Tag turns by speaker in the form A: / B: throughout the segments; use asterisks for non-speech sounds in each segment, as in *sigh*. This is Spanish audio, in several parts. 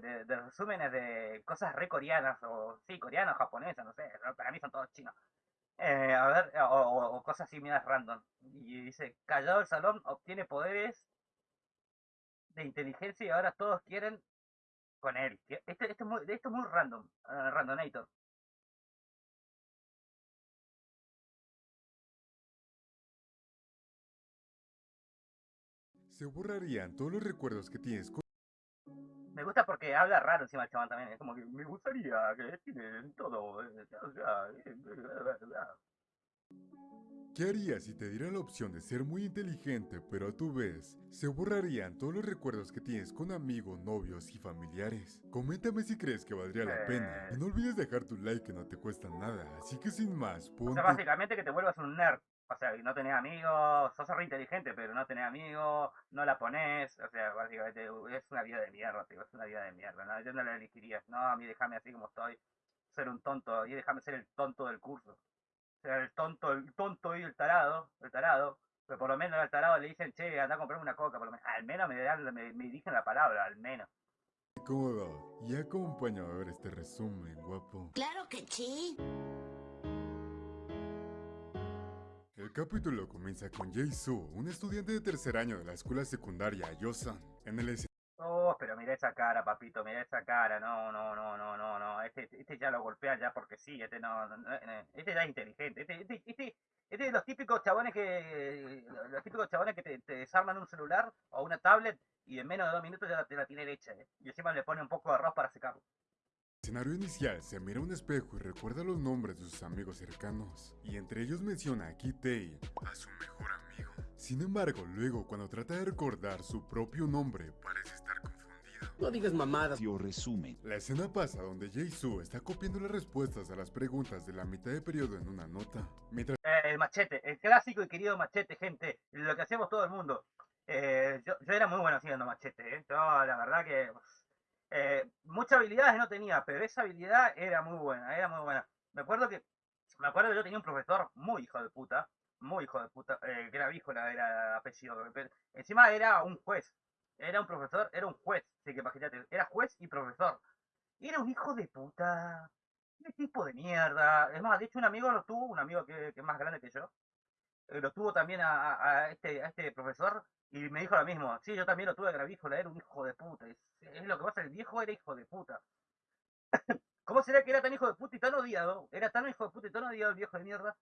A: de, resúmenes de cosas re coreanas, o sí, coreanas, japonesas, no sé, para mí son todos chinos. Eh, a ver, o, cosas así, miras random. Y dice, callado el salón, obtiene poderes de inteligencia y ahora todos quieren con él. Esto, esto, es, muy, esto es muy random, uh, randonator.
B: Se borrarían todos los recuerdos que tienes con...
A: Me gusta porque habla raro encima el chabón también. Es como que me gustaría que tienen todo. Eh,
B: ¿Qué harías si te diera la opción de ser muy inteligente, pero a tu vez se borrarían todos los recuerdos que tienes con amigos, novios y familiares? Coméntame si crees que valdría la pena. Y no olvides dejar tu like que no te cuesta nada. Así que sin más, ponte...
A: O sea, básicamente que te vuelvas un nerd. O sea, no tenés amigos, sos re inteligente, pero no tenés amigos, no la pones, o sea, básicamente es una vida de mierda, tío, es una vida de mierda, ¿no? Yo no la elegiría, no, a mí déjame así como estoy, ser un tonto, y déjame ser el tonto del curso. O sea, el tonto, el tonto y el tarado, el tarado, pero por lo menos al tarado le dicen, che, anda a comprarme una coca, por lo menos, al menos me, dan, me, me dicen la palabra, al menos.
B: Cómodo, y acompaña a ver este resumen, guapo.
C: Claro que sí.
B: El capítulo comienza con Jae-soo, un estudiante de tercer año de la escuela secundaria Yosan, en el
A: Oh, pero mira esa cara, papito, mira esa cara, no, no, no, no, no, no, este, este ya lo golpea ya porque sí, este no, este ya es inteligente, este, este, este, este de los típicos chabones que, los típicos chabones que te, desarman un celular o una tablet y en menos de dos minutos ya te la tiene hecha, ¿eh? y encima le pone un poco de arroz para secarlo
B: escenario inicial se mira un espejo y recuerda los nombres de sus amigos cercanos, y entre ellos menciona a Kitei, a su mejor amigo. Sin embargo, luego cuando trata de recordar su propio nombre, parece estar confundido.
D: No digas mamadas, yo resumen.
B: La escena pasa donde Jae-soo está copiando las respuestas a las preguntas de la mitad de periodo en una nota. Mientras...
A: Eh, el machete, el clásico y querido machete, gente, lo que hacemos todo el mundo. Eh, yo, yo, era muy bueno haciendo machete, ¿eh? la verdad que eh, muchas habilidades no tenía, pero esa habilidad era muy buena, era muy buena. Me acuerdo que, me acuerdo que yo tenía un profesor muy hijo de puta, muy hijo de puta, eh, que era era apellido. encima era un juez, era un profesor, era un juez, así que imagínate, era juez y profesor. Era un hijo de puta, un tipo de mierda. Es más, de hecho un amigo lo tuvo, un amigo que, es más grande que yo, eh, lo tuvo también a, este, a este profesor y me dijo lo mismo, sí, yo también lo tuve gravícola, era un hijo de puta. Es, lo que pasa, el viejo era hijo de puta. *laughs* ¿Cómo será que era tan hijo de puta y tan odiado? Era tan hijo de puta y tan odiado el viejo de mierda,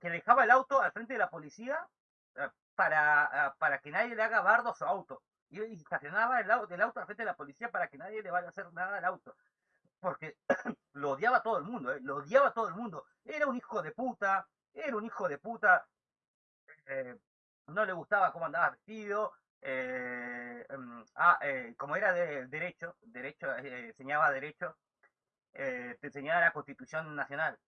A: que dejaba el auto al frente de la policía eh, para, eh, para que nadie le haga bardo a su auto. Y estacionaba el auto, el auto al frente de la policía para que nadie le vaya a hacer nada al auto. Porque *clears throat* lo odiaba todo el mundo, ¿eh? lo odiaba todo el mundo. Era un hijo de puta, era un hijo de puta. Eh, no le gustaba cómo andaba vestido, eh, em, ah, eh, como era de derecho, derecho eh, enseñaba derecho, te enseñaba la Constitución Nacional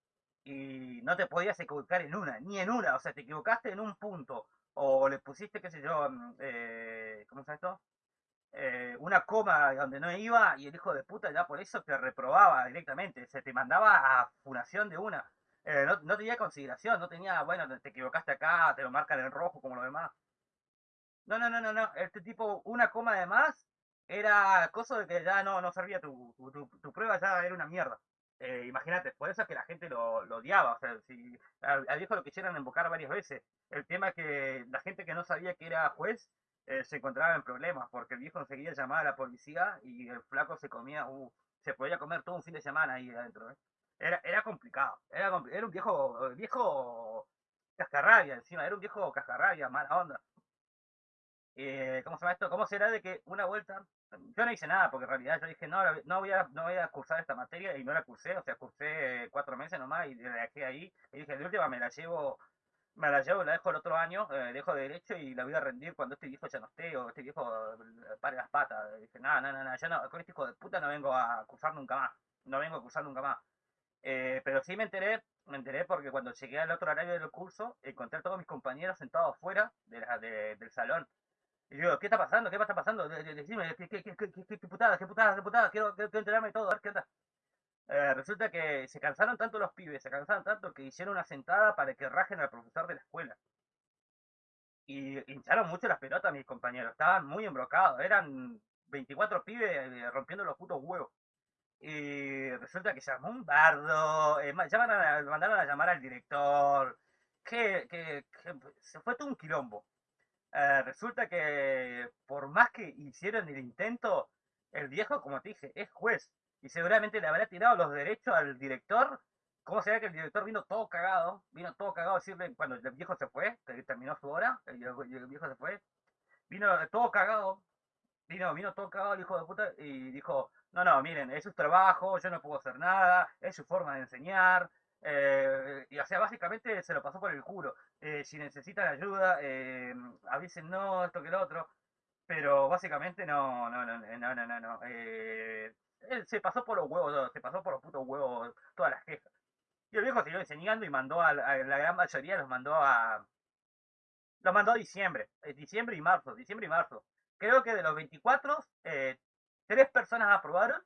A: y no te podías equivocar en una, ni en una, o sea, te equivocaste en un punto o le pusiste, qué sé yo, em, ¿cómo se esto? una coma donde no iba y el hijo de puta ya por eso te reprobaba directamente, se te mandaba a funación de una. Eh, no, tenía consideración, no tenía, bueno, te equivocaste acá, te lo marcan en rojo como lo demás. No, no, no, no, no, este tipo, una coma de más era cosa de que ya no, no servía tu, tu, prueba, ya era una mierda. Eh, Imagínate, por eso es que la gente lo, lo odiaba, o sea, si al, viejo lo quisieran invocar varias veces. El tema es que la gente que no sabía que era juez eh, se encontraba en problemas, porque el viejo enseguida llamaba a la policía y el flaco se comía, uh, se podía comer todo un fin de semana ahí adentro. ¿eh? Era, era complicado. Era, era un viejo, viejo cascarrabia encima, era un viejo cascarrabia, mala onda. Eh, ¿Cómo se llama esto? ¿Cómo será de que una vuelta, yo no hice nada, porque en realidad yo dije, no, no voy a, no voy a cursar esta materia, y no la cursé, o sea, cursé cuatro meses nomás, y la dejé ahí, y dije, de última me la llevo, me la llevo, la dejo el otro año, eh, dejo de derecho y la voy a rendir cuando este viejo ya no o este viejo eh, pare las patas. Y dije, nada, nada, nada, yo no, con este hijo de puta no vengo a cursar nunca más, no vengo a cursar nunca más. Eh, pero sí me enteré, me enteré porque cuando llegué al otro horario del curso, encontré a todos mis compañeros sentados fuera de la, del salón. Y digo, ¿qué está pasando? ¿Qué está pasando? Decime, ¿qué, qué, qué, qué, putada, qué putada, qué putada? Quiero, quiero, enterarme de todo, a ver qué onda. Eh, resulta que se cansaron tanto los pibes, se cansaron tanto que hicieron una sentada para que rajen al profesor de la escuela. Y hincharon mucho las pelotas mis compañeros, estaban muy embrocados, eran 24 pibes eh, rompiendo los putos huevos. Y resulta que se llamó un bardo, eh, mandaron a llamar al director, que, que, se fue todo un quilombo. Eh, resulta que por más que hicieron el intento, el viejo, como te dije, es juez y seguramente le habrá tirado los derechos al director. ¿Cómo será que el director vino todo cagado? Vino todo cagado a decirle cuando el viejo se fue, que terminó su hora, el, el viejo se fue, vino todo cagado, vino, vino todo cagado el hijo de puta y dijo, no, no, miren, es su trabajo, yo no puedo hacer nada, es su forma de enseñar, eh, y o sea, básicamente se lo pasó por el culo. Eh, si necesitan ayuda, eh, avisen no, esto que lo otro. Pero básicamente no, no, no, no, no, no, no. Eh, él se pasó por los huevos, se pasó por los putos huevos todas las quejas. Y el viejo siguió enseñando y mandó a, la gran mayoría los mandó a. Los mandó a diciembre, diciembre y marzo, diciembre y marzo. Creo que de los 24, tres personas aprobaron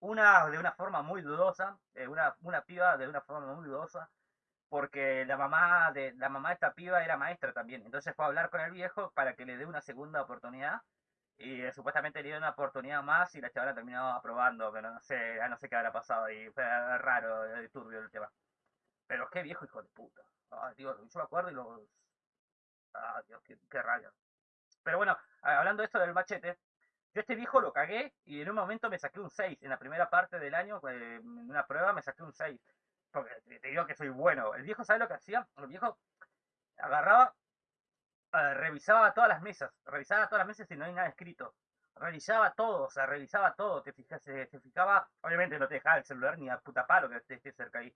A: una de una forma muy dudosa, eh, una, una piba de una forma muy dudosa, porque la mamá de la mamá de esta piba era maestra también. Entonces fue a hablar con el viejo para que le dé una segunda oportunidad. Y eh, supuestamente le dio una oportunidad más y la chavala terminó aprobando, pero no sé, no sé qué habrá pasado y fue raro, de turbio el tema. Pero qué viejo hijo de puta. yo me acuerdo y los... Ah, Dios, qué, qué. Pero bueno, hablando de esto del machete, yo este viejo lo cagué y en un momento me saqué un 6. En la primera parte del año, eh, en una prueba me saqué un 6. Porque te digo que soy bueno. El viejo, ¿sabe lo que hacía? El viejo agarraba, eh, revisaba todas las mesas. Revisaba todas las mesas y no hay nada escrito. Revisaba todo, o sea, revisaba todo. Te, fijas, se, fijaba, obviamente no te dejaba el celular ni a puta palo que esté cerca ahí.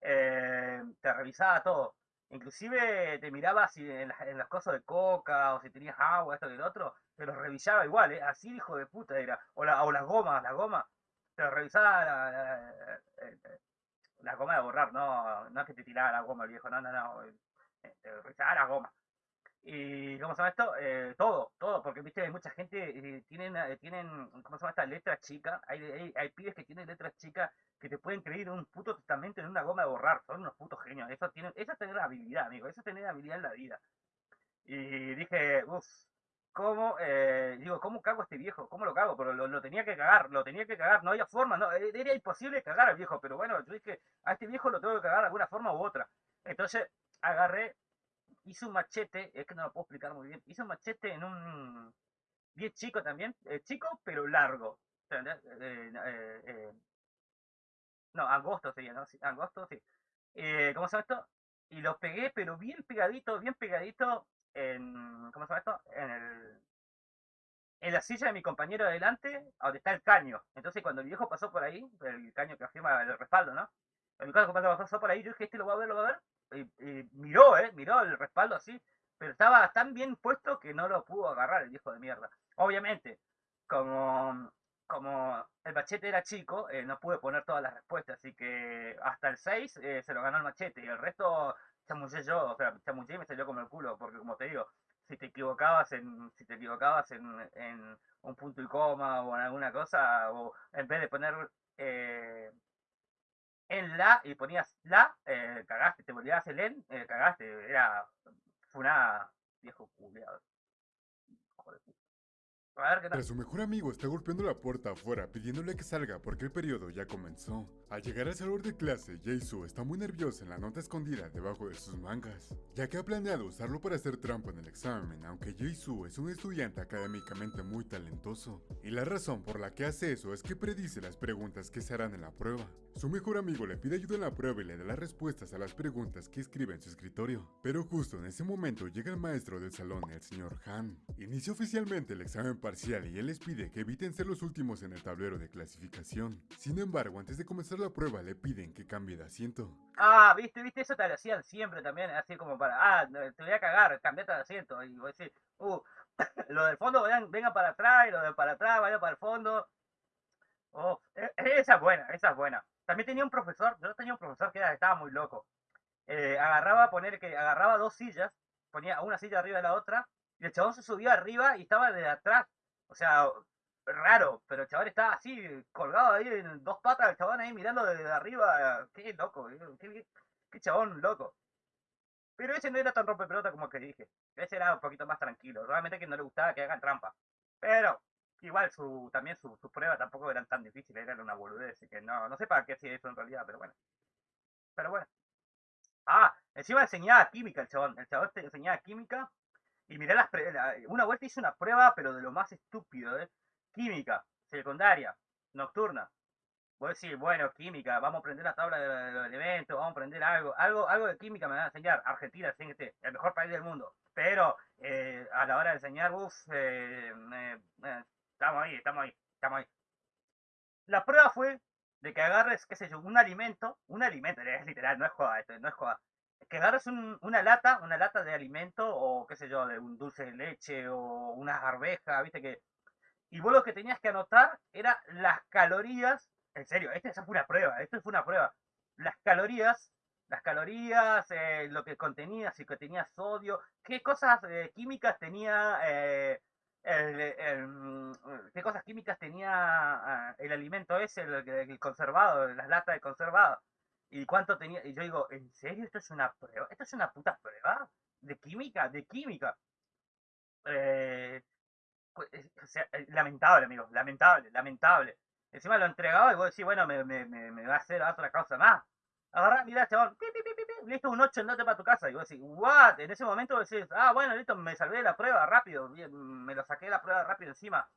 A: Eh, te revisaba todo. Inclusive te miraba si en, las cosas de coca o si tenías agua, esto y lo otro, te lo revisaba igual, ¿eh? Así hijo de puta era. O, la, o las gomas, las gomas. Te revisaba la, la, goma de borrar, no, no es que te tiraba la goma el viejo, no, no, no. Eh, te revisaba la goma. Y, ¿cómo se llama esto? Eh, todo, todo, porque, viste, hay mucha gente, eh, tienen, eh, tienen, ¿cómo se llama esta? Letras chicas. Hay, pibes que tienen letras chicas que te pueden creer un puto testamento en una goma de borrar. Son unos putos genios. Eso, tiene, eso es tener habilidad, amigo. Eso es tener habilidad en la vida. Y dije, uff, ¿cómo, eh, digo, cómo cago a este viejo? ¿Cómo lo cago? Pero lo, tenía que cagar, lo tenía que cagar. No había forma, no, era imposible cagar al viejo. Pero bueno, yo dije, a este viejo lo tengo que cagar de alguna forma u otra. Entonces, agarré hizo un machete, es que no lo puedo explicar muy bien, hizo un machete en un bien chico también, eh, chico pero largo. Eh, eh, no, angosto sería, ¿no? Sí, angosto, sí. ¿Cómo se llama esto? Y lo pegué, pero bien pegadito, bien pegadito en, ¿cómo se llama esto? En el, en la silla de mi compañero adelante, donde está el caño. Entonces cuando el viejo pasó por ahí, el caño que afirma el respaldo, ¿no? El viejo pasó por ahí, yo dije, este lo va a ver, lo va a ver y, miró, ¿eh? Miró el respaldo así, pero estaba tan bien puesto que no lo pudo agarrar el viejo de mierda. Obviamente, como, el machete era chico, eh, no pude poner todas las respuestas, así que hasta el 6 eh, se lo ganó el machete y el resto chamullé yo, o sea, chamullé y me salió como el culo, porque como te digo, si te equivocabas en, si te equivocabas en, en un punto y coma o en alguna cosa, o en vez de poner eh, en la y ponías la, eh, cagaste, te volvías el en, eh, cagaste, era una viejo culiado.
B: Pero su mejor amigo está golpeando la puerta afuera pidiéndole que salga porque el periodo ya comenzó. Al llegar al salón de clase, Jaisu está muy nerviosa en la nota escondida debajo de sus mangas, ya que ha planeado usarlo para hacer trampa en el examen, aunque Jaisu es un estudiante académicamente muy talentoso. Y la razón por la que hace eso es que predice las preguntas que se harán en la prueba. Su mejor amigo le pide ayuda en la prueba y le da las respuestas a las preguntas que escribe en su escritorio. Pero justo en ese momento llega el maestro del salón, el señor Han. Inicia oficialmente el examen parcial y él les pide que eviten ser los últimos en el tablero de clasificación. Sin embargo, antes de comenzar prueba le piden que cambie de asiento.
A: Ah, viste, viste, eso te lo hacían siempre también, así como para, ah, te voy a cagar, cambiate de asiento. Y voy a uh, *laughs* lo del fondo vengan, para atrás y lo de para atrás vayan para el fondo. Oh, e, esa es buena, esa es buena. También tenía un profesor, yo tenía un profesor que estaba muy loco. Eh, agarraba, poner que agarraba dos sillas, ponía una silla arriba de la otra, y el chabón se subía arriba y estaba de atrás. O sea, raro, pero el chaval estaba así, colgado ahí en dos patas, el chabón ahí mirando desde arriba, qué loco, eh, qué, chabón loco. Pero ese no era tan rompe pelota como el que dije, ese era un poquito más tranquilo, realmente que no le gustaba que hagan trampa. Pero, Igual su, también sus su pruebas tampoco eran tan difíciles, eran una boludez, así que no, no sé para qué hacía eso en realidad, pero bueno. Pero bueno. Ah, encima enseñaba química el chabón, el chabón te enseñaba química y mirá las una vuelta hice una prueba, pero de lo más estúpido, ¿eh? Química, secundaria, nocturna. Voy a decir, bueno, química, vamos a aprender la tabla de, los elementos, vamos a aprender algo, algo, algo de química me van a enseñar. Argentina, fíjate, el mejor país del mundo. Pero eh, a la hora de enseñar, uff, eh, eh, estamos ahí, estamos ahí, estamos ahí. La prueba fue de que agarres, qué sé yo, un alimento, un alimento, es literal, no es joda esto, no es joda. Que agarres una lata, una lata de alimento, o qué sé yo, de un dulce de leche, o unas arvejas, viste que. Y vos lo que tenías que anotar era las calorías en serio, esta, fue una prueba, esto fue una prueba. Las calorías, las calorías, eh, lo que contenía, si que tenía sodio, qué cosas eh, químicas tenía, eh, mm, qué cosas químicas tenía ah, el alimento ese, el, conservado, las latas de conservado. Y cuánto tenía, y yo digo, ¿en serio esto es una prueba? ¿Esto es una puta prueba? ¿De química? ¿De química? Pues, lamentable, amigo, lamentable, lamentable. Encima lo entregaba y vos decís, bueno, me, me, me, va a hacer otra cosa más. Agarrá, mirá, chabón, listo, un 8, andate para tu casa. Y vos decís, what? En ese momento vos decís, ah, bueno, listo, me salvé de la prueba rápido, me lo saqué de la prueba rápido encima.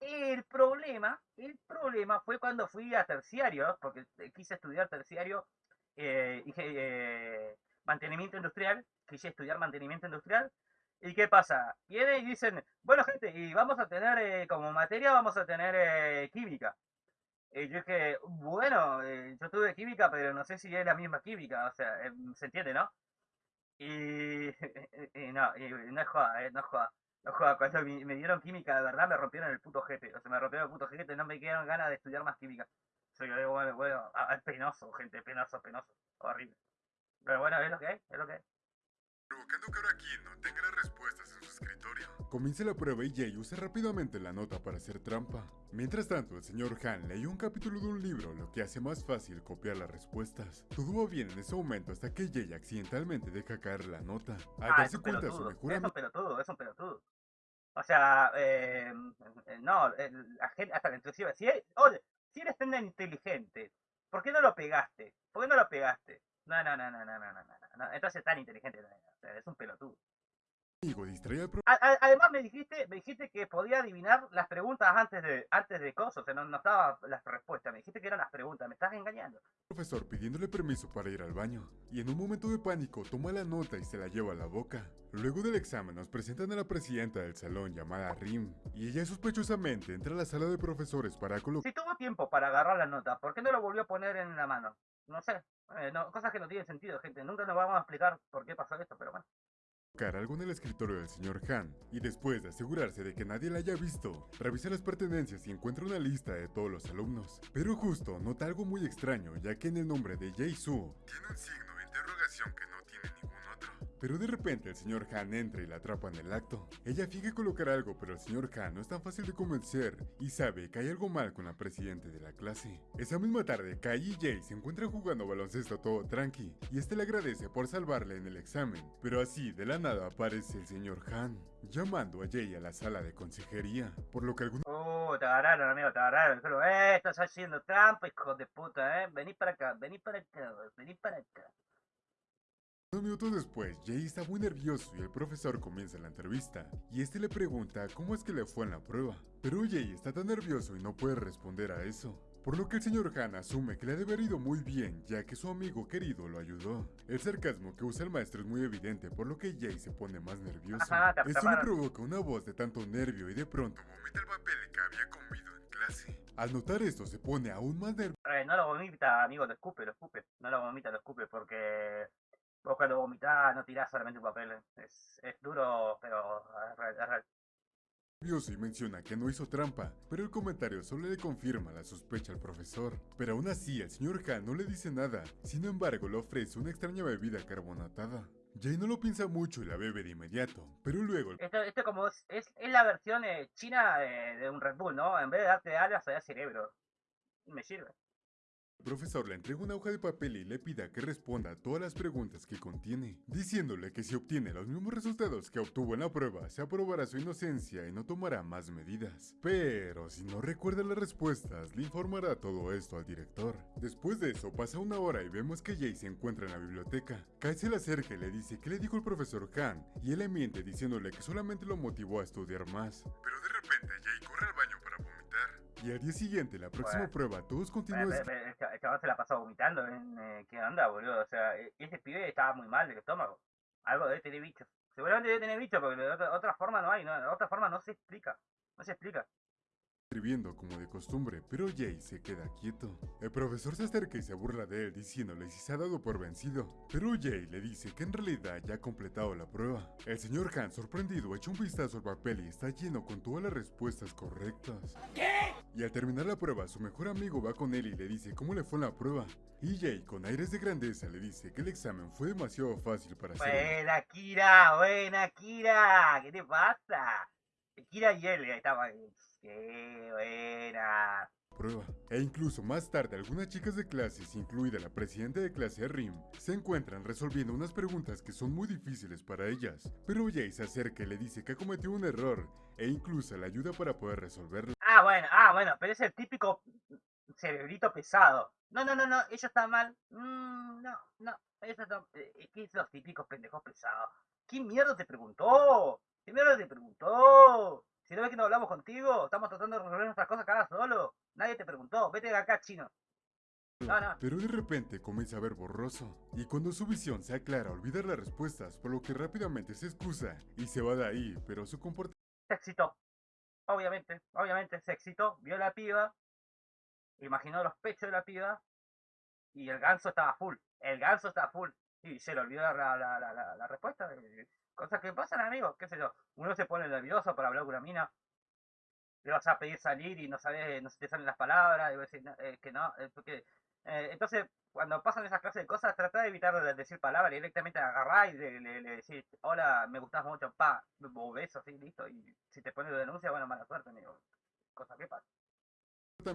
A: El problema, el problema fue cuando fui a terciario, porque quise estudiar terciario, eh, dije, eh, mantenimiento industrial, quise estudiar mantenimiento industrial, ¿Y qué pasa? Vienen y dicen, bueno gente, y vamos a tener eh, como materia, vamos a tener eh, química. Y yo dije, bueno, eh, yo tuve química, pero no sé si es la misma química, o sea, eh, se entiende, ¿no? Y, *laughs* no, no es joda, no es joda. No joda, cuando me, dieron química, de verdad me rompieron el puto jefe, o sea, me rompieron el puto jefe, no me quedaron ganas de estudiar más química. Soy yo, bueno, bueno, ah, es penoso, gente, penoso, penoso, horrible. Pero bueno, es lo que es, es lo que es.
B: Provocando que no tenga las respuestas en su escritorio. Comienza la prueba y Jay usa rápidamente la nota para hacer trampa. Mientras tanto, el señor Han leyó un capítulo de un libro, lo que hace más fácil copiar las respuestas. Todo va bien en ese momento hasta que Jay accidentalmente deja caer la nota. Al
A: ah, darse cuenta su mejor amigo... Es un pelotudo, es un pelotudo. O sea, eh, no, la gente, hasta la inclusive, si, oye, si eres tan inteligente, ¿por qué no lo pegaste? ¿Por qué no lo pegaste? No, no, no, no, no, no, no, no, entonces tan inteligente, es un pelotudo además me dijiste, me dijiste que podía adivinar las preguntas antes de, antes de cosas, o sea, no, no estaba las respuestas, me dijiste que eran las preguntas, me estás engañando.
B: Profesor pidiéndole permiso para ir al baño, y en un momento de pánico toma la nota y se la lleva a la boca. Luego del examen nos presentan a la presidenta del salón llamada Rim, y ella sospechosamente entra a la sala de profesores para colocar...
A: Si tuvo tiempo para agarrar la nota, ¿por qué no lo volvió a poner en la mano? No sé, eh, cosas que no tienen sentido, gente. Nunca nos vamos a explicar por qué pasó esto, pero bueno
B: algo en el escritorio del señor Han y después de asegurarse de que nadie la haya visto, revisa las pertenencias y encuentra una lista de todos los alumnos. Pero justo nota algo muy extraño ya que en el nombre de Jay Su tiene un signo de interrogación pero de repente el señor Han entra y la atrapa en el acto. Ella finge colocar algo, pero el señor Han no es tan fácil de convencer y sabe que hay algo mal con la presidente de la clase. Esa misma tarde, Kai y Jay se encuentran jugando baloncesto todo tranqui y este le agradece por salvarle en el examen. Pero así, de la nada, aparece el señor Han, llamando a Jay a la sala de consejería, por lo que algunos...
A: Oh, te agarraron, amigo, te agarraron. Pero, eh, estás haciendo trampa, hijo de puta, eh. Vení para acá, vení para acá, vení para acá.
B: Unos minutos después, Jay está muy nervioso y el profesor comienza la entrevista, y este le pregunta cómo es que le fue en la prueba. Pero Jay está tan nervioso y no puede responder a eso. Por lo que el señor Han asume que le ha de haber ido muy bien, ya que su amigo querido lo ayudó. El sarcasmo que usa el maestro es muy evidente, por lo que Jay se pone más nervioso. Esto le provoca una voz de tanto nervio y de pronto vomita el papel que había comido en clase. Al notar esto, se pone aún más nervioso.
A: Eh, no lo vomita, amigo, lo escupe, lo escupe. No lo vomita, lo escupe, porque Vos cuando vomitás no tirás solamente un papel. Es, es duro, pero
B: es y menciona que no hizo trampa, pero el comentario solo le confirma la sospecha al profesor. Pero aún así, el señor Han no le dice nada, sin embargo le ofrece una extraña bebida carbonatada. Jay no lo piensa mucho y la bebe de inmediato, pero luego...
A: Esto, esto como es, es, la versión eh, china de, de, un Red Bull, ¿no? En vez de darte alas, te da cerebro. Me sirve.
B: Profesor le entrega una hoja de papel y le pida que responda a todas las preguntas que contiene, diciéndole que si obtiene los mismos resultados que obtuvo en la prueba, se aprobará su inocencia y no tomará más medidas. Pero si no recuerda las respuestas, le informará todo esto al director. Después de eso, pasa una hora y vemos que Jay se encuentra en la biblioteca. Kai se le acerca y le dice que le dijo el profesor Han, y él le miente diciéndole que solamente lo motivó a estudiar más. Pero de repente Jay corre al baño. Y al día siguiente, la próxima
A: Bueno.
B: prueba, todos continúan...
A: El cha- el chaval se la pasó vomitando. ¿en, eh, ¿Qué onda, boludo? O sea, e- ese pibe estaba muy mal del estómago. Algo debe tener bicho. Seguramente debe tener bicho, porque de otra, otra forma no hay. No, de otra forma no se explica. No se explica.
B: Escribiendo como de costumbre, pero Jay se queda quieto. El profesor se acerca y se burla de él diciéndole si se ha dado por vencido, pero Jay le dice que en realidad ya ha completado la prueba. El señor Han, sorprendido, echa un vistazo al papel y está lleno con todas las respuestas correctas. Y al terminar la prueba, su mejor amigo va con él y le dice cómo le fue en la prueba. Y Jay, con aires de grandeza, le dice que el examen fue demasiado fácil para hacer.
A: Buena, Kira, buena, Kira. ¿Qué te pasa? Kira y él estaban. Qué buena.
B: prueba. E incluso más tarde algunas chicas de clases, incluida la presidenta de clase Rim, se encuentran resolviendo unas preguntas que son muy difíciles para ellas. Pero Jay se acerca y le dice que ha cometido un error e incluso la ayuda para poder resolverlo.
A: Ah, bueno, ah, bueno, pero es el típico cerebrito pesado. No, no, no, no, ellos están mal. Mm, no, no, ellos están. eh, Es que es los típicos pendejos pesados. ¿Quién mierda te preguntó? ¿Quién mierda te preguntó? Si no ves que no hablamos contigo, estamos tratando de resolver nuestras cosas cada solo. Nadie te preguntó, vete de acá, chino. No, no.
B: Pero de repente comienza a ver borroso, y cuando su visión se aclara olvida las respuestas, por lo que rápidamente se excusa y se va de ahí, pero su comportamiento
A: Se excitó. Obviamente, obviamente se excitó, vio a la piba, imaginó los pechos de la piba, y el ganso estaba full. El ganso estaba full. Y se le olvidó la, la, la, la- la- la respuesta. Cosas que pasan, amigos, qué sé yo. Uno se pone nervioso para hablar con una mina. Le vas a pedir salir y no sabes, no se te salen las palabras, y vas a decir eh, que no, eh, porque eh, entonces cuando pasan esas clases de cosas, trata de evitar de decir palabras, directamente agarrar y le, le, le decir, hola, me gustas mucho, pa, beso, así, listo, y si te pones de denuncia, bueno, mala suerte, amigo. Cosa que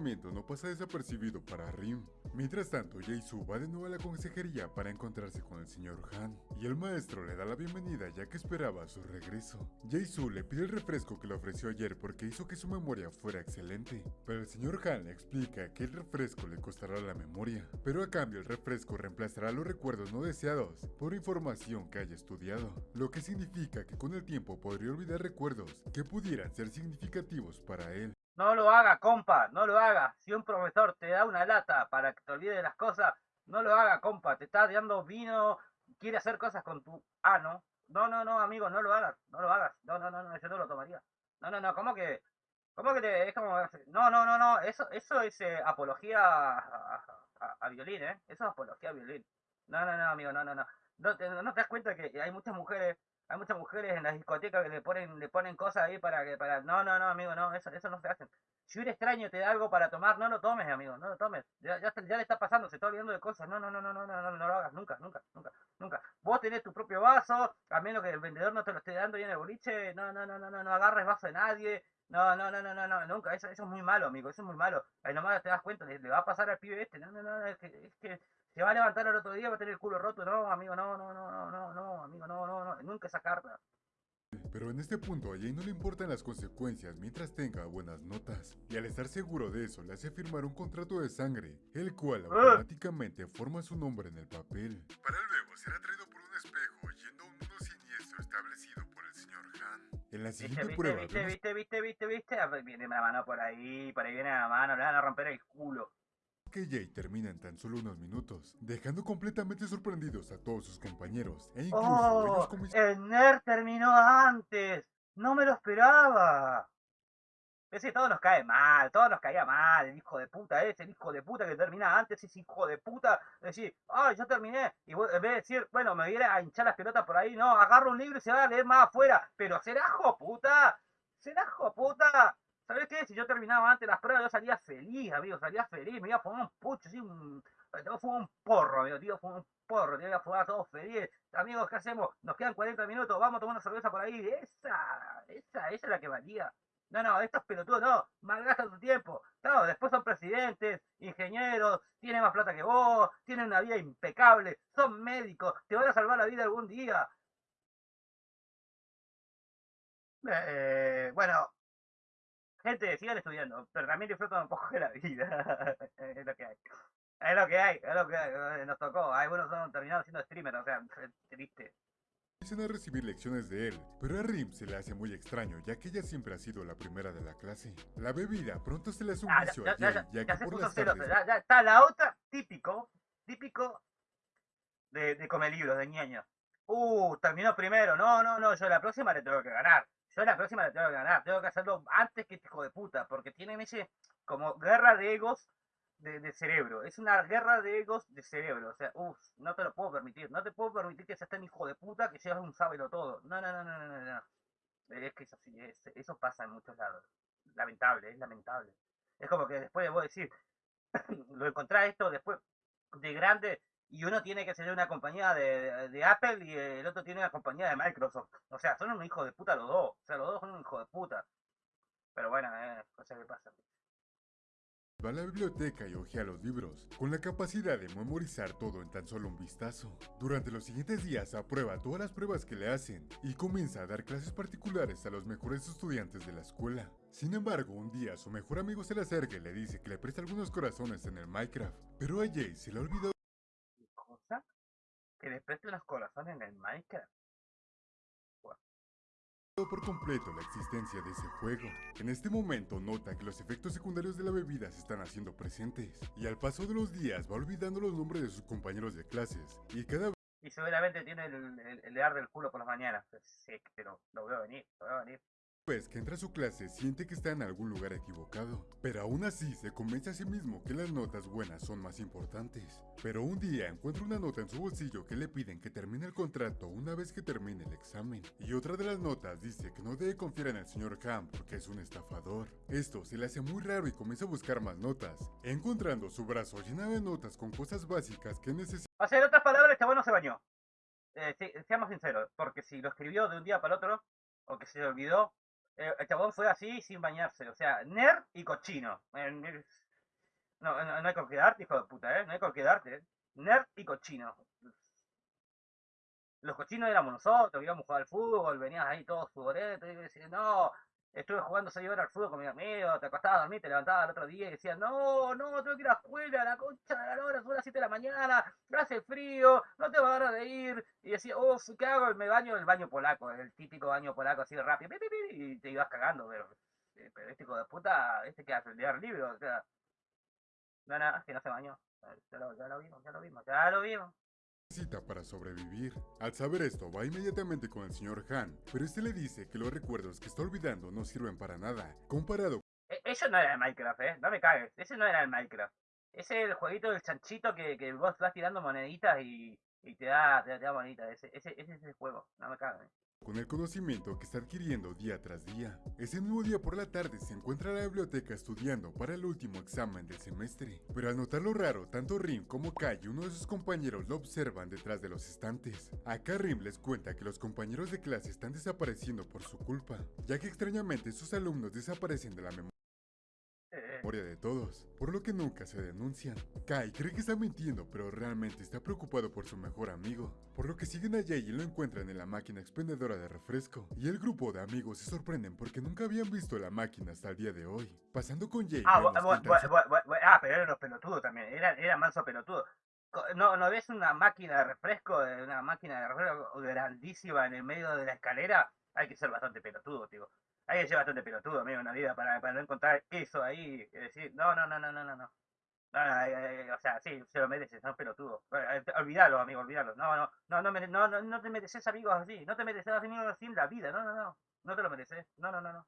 A: pasa.
B: no pasa desapercibido para Rim. Mientras tanto, Jaisu va de nuevo a la consejería para encontrarse con el señor Han, y el maestro le da la bienvenida ya que esperaba su regreso. Jaisu le pide el refresco que le ofreció ayer porque hizo que su memoria fuera excelente, pero el señor Han le explica que el refresco le costará la memoria, pero a cambio el refresco reemplazará los recuerdos no deseados por información que haya estudiado, lo que significa que con el tiempo podría olvidar recuerdos que pudieran ser significativos para él.
A: No lo haga, compa, no lo haga. Si un profesor te da una lata para que te olvides de las cosas, no lo haga, compa. Te está dando vino, quiere hacer cosas con tu ano. No, no, no, amigo, no lo hagas, no lo hagas. No, no, no, no yo no lo tomaría. No, no, no, ¿cómo que? ¿Cómo que te, es como, no, no, no, no, eso, eso es eh, apología a violín, ¿eh? Eso es apología a violín. No, no, no, amigo, no, no, no. No te, no te das cuenta que hay muchas mujeres hay muchas mujeres en las discotecas que le ponen, le ponen cosas ahí para que, para, no, no, no, amigo, no, eso, eso no se hace. Si un extraño te da algo para tomar, no lo tomes, amigo, no lo tomes. Ya, ya, ya le está pasando, se está olvidando de cosas. No, no, no, no, no, no, no, no lo hagas, nunca, nunca, nunca, nunca. Vos tenés tu propio vaso, a menos que el vendedor no te lo esté dando ahí en el boliche, no, no, no, no, no, no agarres vaso de nadie. No, no, no, no, no, no, nunca, eso, eso es muy malo, amigo, eso es muy malo. Ahí nomás te das cuenta, le, le va a pasar al pibe este, no, no, no, es que, es que se va a levantar el otro día, va a tener el culo roto, no, amigo, no, no, no, no, no, no, amigo, no, no, no, nunca esa carta.
B: Pero en este punto a Jay no le importan las consecuencias mientras tenga buenas notas, y al estar seguro de eso le hace firmar un contrato de sangre, el cual automáticamente forma su nombre en el papel. Para luego ser atraído por un espejo yendo a un mundo siniestro establecido por el señor Han. En la siguiente
A: viste,
B: prueba
A: viste,
B: vemos
A: viste, viste, viste, viste, Ah, pues viene la mano por ahí, por ahí viene la mano, le van a romper el culo.
B: Que Jay termina en tan solo unos minutos, dejando completamente sorprendidos a todos sus compañeros, e incluso ellos
A: ¡Oh! El nerd terminó antes. No me lo esperaba. Ese todo nos cae mal, todo nos caía mal, el hijo de puta ese, el hijo de puta que termina antes, ese hijo de puta, decir, ay, yo terminé, y vos, en vez de decir, bueno, me viene a hinchar las pelotas por ahí, no, agarra un libro y se va a leer más afuera, pero será hijo puta, será hijo puta, ¿sabés qué? Si yo terminaba antes las pruebas, yo salía feliz, amigo, salía feliz, me iba a fumar un pucho, así, un, fumar un porro, amigo, tío, fumar un porro, te iba a fumar todos felices, amigos, ¿qué hacemos? Nos quedan 40 minutos, vamos a tomar una cerveza por ahí, esa, esa, esa es la que valía. No, no, estos pelotudos no, malgastan su tiempo. Claro, después son presidentes, ingenieros, tienen más plata que vos, tienen una vida impecable, son médicos, te van a salvar la vida algún día. Eh, bueno, gente, sigan estudiando, pero también disfrutan un poco de la vida. *laughs* es lo que hay. Es lo que hay, es lo que hay. Nos tocó. Algunos son terminados siendo streamers, o sea, *laughs* triste.
B: Empiezan a recibir lecciones de él, pero a Rim se le hace muy extraño, ya que ella siempre ha sido la primera de la clase. La bebida pronto se le hace un
A: Ah,
B: vicio
A: ya,
B: a
A: ya, ya,
B: ya que
A: se
B: por las tardes
A: Ya, ya está la otra, típico, típico de, de comer libros, de ñaño. Uh, terminó primero. No, no, no, yo la próxima le tengo que ganar. Yo la próxima le tengo que ganar. Tengo que hacerlo antes que este hijo de puta, porque tienen ese como guerra de egos de, cerebro. Es una guerra de egos de cerebro. O sea, uff, no te lo puedo permitir. No te puedo permitir que seas tan hijo de puta que seas un sábelo todo. No, no, no, no, no, no. no. Es que eso sí, es- eso pasa en muchos lados. Lamentable, es lamentable. Es como que después de vos decir, *coughs* lo encontrás esto después de grande y uno tiene que ser una compañía de, de Apple y el otro tiene una compañía de Microsoft. O sea, son un hijo de puta los dos. O sea, los dos son un hijo de puta. Pero bueno, eh, cosas que pasan.
B: Va a la biblioteca y ojea los libros, con la capacidad de memorizar todo en tan solo un vistazo. Durante los siguientes días aprueba todas las pruebas que le hacen y comienza a dar clases particulares a los mejores estudiantes de la escuela. Sin embargo, un día su mejor amigo se le acerca y le dice que le presta algunos corazones en el Minecraft, pero a Jay se le ha olvidado.
A: Que le preste unos corazones en el Minecraft.
B: por completo la existencia de ese juego. En este momento nota que los efectos secundarios de la bebida se están haciendo presentes, y al paso de los días va olvidando los nombres de sus compañeros de clases, y cada
A: Y seguramente tiene el, el, el de ar del culo por las mañanas. Sí, pero lo veo venir, lo veo venir.
B: Vez que entra a su clase siente que está en algún lugar equivocado, pero aún así se convence a sí mismo que las notas buenas son más importantes. Pero un día encuentra una nota en su bolsillo que le piden que termine el contrato una vez que termine el examen, y otra de las notas dice que no debe confiar en el señor Ham porque es un estafador. Esto se le hace muy raro y comienza a buscar más notas, encontrando su brazo lleno de notas con cosas básicas que necesita
A: O sea, en otras palabras, el chabón se bañó. Eh, sí, seamos sinceros, porque si lo escribió de un día para el otro, o que se le olvidó, eh, el chabón fue así sin bañarse. O sea, nerd y cochino. Eh, no, no, hay con qué hijo de puta, ¿eh? No hay con qué. ¿eh? Nerd y cochino. Los cochinos éramos nosotros, íbamos a jugar al fútbol, venías ahí todos futboletos, y no, estuve jugando 6 horas al fútbol con mi amigo, te acostabas a dormir, te levantabas al otro día y decías, no, no, tengo que ir a la escuela, la concha de la hora, son las 7 de la mañana, hace frío, no te va a dar de ir, y decías, oh, ¿qué hago? Me baño el baño polaco, el típico baño polaco así rápido, pi, pi, y te ibas cagando, pero, eh, pero este hijo de puta, este que hace leer libros, o sea, no, no, es que no se bañó, ya lo, ya lo vimos, ya lo vimos, ya lo vimos.
B: Necesita para sobrevivir. Al saber esto, va inmediatamente con el señor Han, pero este le dice que los recuerdos que está olvidando no sirven para nada, comparado
A: E- Eso no era el Minecraft, eh. No me cagues. Ese no era el Minecraft. Ese es el jueguito del chanchito que, que vos vas tirando moneditas y, y te da, te da, te da moneditas. Ese, ese, ese es el juego. No me cagues.
B: Con el conocimiento que está adquiriendo día tras día. Ese mismo día por la tarde se encuentra en la biblioteca estudiando para el último examen del semestre, pero al notar lo raro, tanto Rim como Kai y uno de sus compañeros lo observan detrás de los estantes. Acá Rim les cuenta que los compañeros de clase están desapareciendo por su culpa, ya que extrañamente sus alumnos desaparecen de la memoria memoria de todos, por lo que nunca se denuncian. Kai cree que está mintiendo, pero realmente está preocupado por su mejor amigo, por lo que siguen a Jay y lo encuentran en la máquina expendedora de refresco. Y el grupo de amigos se sorprenden porque nunca habían visto la máquina hasta el día de hoy. Pasando con Jay,
A: ah, ah, pero eran los pelotudos también. Era, era manso pelotudo. ¿No, ¿No ves una máquina de refresco, eh, una máquina de refresco grandísima en el medio de la escalera? Hay que ser bastante pelotudo, tío. Hay que ser bastante pelotudo, amigo, en la vida para, para no encontrar eso ahí decir, no, no, no, no, no, no, no. No, no, eh, eh, o sea, sí, se lo mereces. Eh, eh, Olvídalo, amigo, olvídalo. No, no, no, no, no, no, no te mereces amigos así. No te mereces amigos así en la vida. No, no, no. No te lo mereces. No, no, no, no.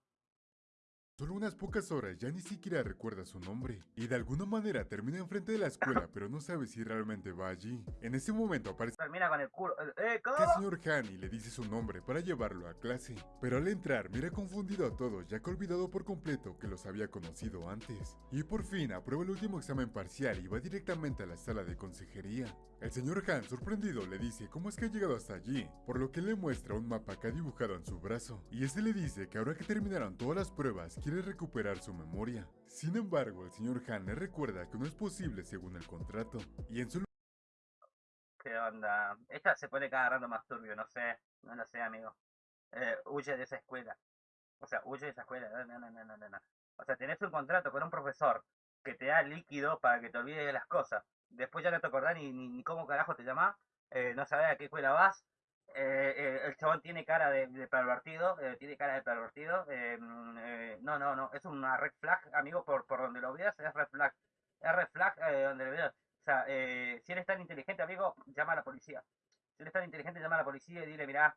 B: Solo unas pocas horas ya ni siquiera recuerda su nombre, y de alguna manera termina enfrente de la escuela, *laughs* pero no sabe si realmente va allí. En ese momento aparece
A: Termina con el culo. ¡Eh,
B: que el señor Han y le dice su nombre para llevarlo a clase, pero al entrar mira confundido a todos ya que ha olvidado por completo que los había conocido antes. Y por fin aprueba el último examen parcial y va directamente a la sala de consejería. El señor Han, sorprendido, le dice cómo es que ha llegado hasta allí, por lo que le muestra un mapa que ha dibujado en su brazo, y este le dice que ahora que terminaron todas las pruebas, quiere recuperar su memoria. Sin embargo, el señor Han le recuerda que no es posible según el contrato, y en su
A: ¿Qué onda? Esta se pone cada rato más turbio, no sé, no lo sé, amigo. Eh, huye de esa escuela. O sea, huye de esa escuela. No, no, no, no, no. O sea, tenés un contrato con un profesor que te da líquido para que te olvides de las cosas. Después ya no te acordás ni, ni, ni cómo carajo te llamás, eh, no sabés a qué escuela vas. Eh, eh, el chabón tiene cara de, pervertido, eh, tiene cara de pervertido. eh, mm, no, no, no, es una red flag, amigo, por, por donde lo veas, es red flag. Es red flag donde lo veas. O sea, si eres tan inteligente, amigo, llama a la policía. Si eres tan inteligente, llama a la policía y dile, mirá,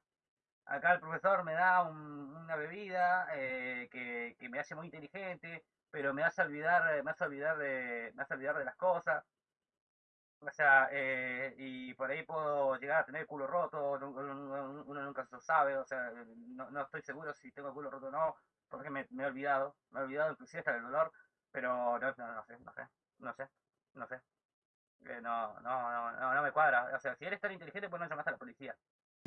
A: acá el profesor me da un- una bebida eh, que, que me hace muy inteligente, pero me hace olvidar, me hace olvidar de, me hace olvidar de las cosas. O sea, eh, y por ahí puedo llegar a tener culo roto, uno, nunca se lo sabe, o sea, no, no estoy seguro si tengo culo roto o no, porque me, me he olvidado, me he olvidado inclusive hasta el dolor, pero no, no, no sé, no sé, no sé, no sé. Eh, no, no, no, no, me cuadra. O sea, si eres tan inteligente, pues no llamas a la policía.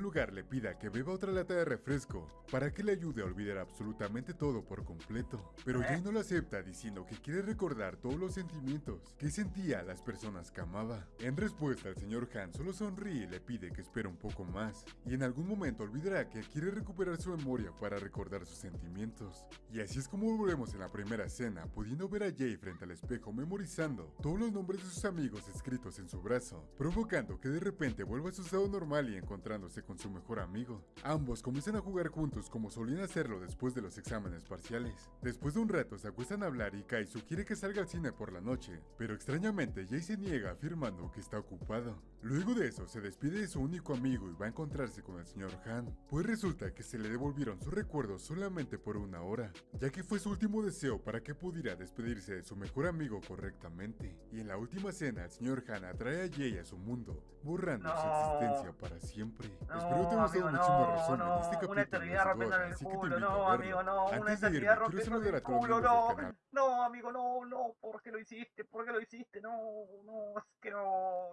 B: Lugar le pida que beba otra lata de refresco para que le ayude a olvidar absolutamente todo por completo. Pero
A: ¿Eh?
B: Jay no lo acepta diciendo que quiere recordar todos los sentimientos que sentía a las personas que amaba. En respuesta, el señor Han solo sonríe y le pide que espere un poco más y en algún momento olvidará que quiere recuperar su memoria para recordar sus sentimientos. Y así es como volvemos en la primera escena, pudiendo ver a Jay frente al espejo memorizando todos los nombres de sus amigos escritos en su brazo, provocando que de repente vuelva a su estado normal y encontrándose con su mejor amigo. Ambos comienzan a jugar juntos como solían hacerlo después de los exámenes parciales. Después de un rato se acuestan a hablar y Kaisu quiere que salga al cine por la noche, pero extrañamente Jay se niega afirmando que está ocupado. Luego de eso se despide de su único amigo y va a encontrarse con el señor Han, pues resulta que se le devolvieron sus recuerdos solamente por una hora, ya que fue su último deseo para que pudiera despedirse de su mejor amigo correctamente. Y en la última cena el señor Han atrae a Jay a su mundo, borrando su existencia para siempre.
A: No,
B: Espero te haya gustado mucho
A: no,
B: resumen
A: no,
B: este capítulo
A: una eternidad rompiendo el culo, no, amigo, no, una
B: Antes
A: eternidad rompiendo el culo, no, no, amigo, no, no, ¿por qué lo hiciste? ¿Por qué lo hiciste? No, no, es que no.